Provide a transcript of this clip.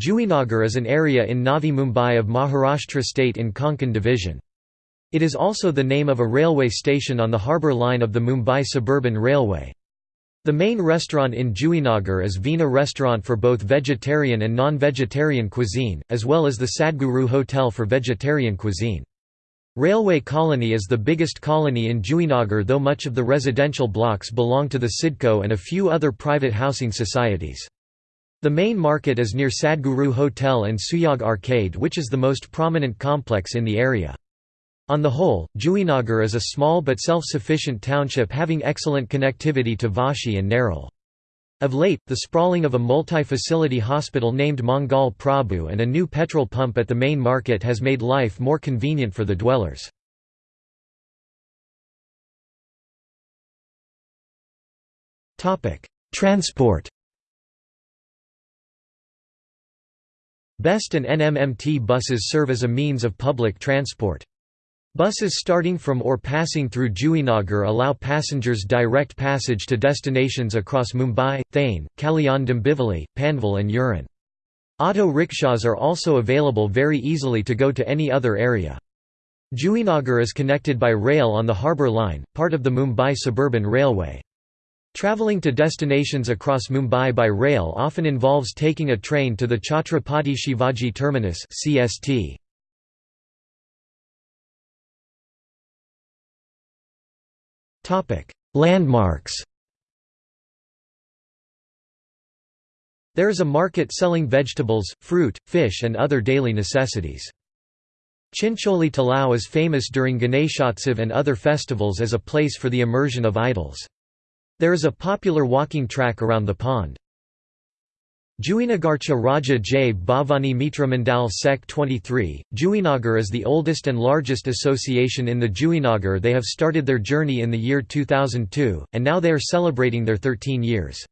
Juinagar is an area in Navi Mumbai of Maharashtra state in Konkan division. It is also the name of a railway station on the harbour line of the Mumbai Suburban Railway. The main restaurant in Juinagar is Veena Restaurant for both vegetarian and non-vegetarian cuisine, as well as the Sadguru Hotel for vegetarian cuisine. Railway Colony is the biggest colony in Juinagar though much of the residential blocks belong to the CIDCO and a few other private housing societies. The main market is near Sadguru Hotel and Suyog Arcade which is the most prominent complex in the area. On the whole, Juinagar is a small but self-sufficient township having excellent connectivity to Vashi and Nerul. Of late, the sprawling of a multi-facility hospital named Mangal Prabhu and a new petrol pump at the main market has made life more convenient for the dwellers. Transport BEST and NMMT buses serve as a means of public transport. Buses starting from or passing through Juinagar allow passengers direct passage to destinations across Mumbai, Thane, Kalyan Panvel and Uran. Auto rickshaws are also available very easily to go to any other area. Juinagar is connected by rail on the harbour line, part of the Mumbai Suburban Railway. Travelling to destinations across Mumbai by rail often involves taking a train to the Chhatrapati Shivaji Terminus CST. Topic: Landmarks There is a market selling vegetables, fruit, fish and other daily necessities. Chincholi Talao is famous during Ganeshotsav and other festivals as a place for the immersion of idols. There is a popular walking track around the pond. Juinagarcha Raja Jai Bhavani Mitra Mandal Sec 23, Juinagar is the oldest and largest association in the Juinagar they have started their journey in the year 2002, and now they are celebrating their 13 years.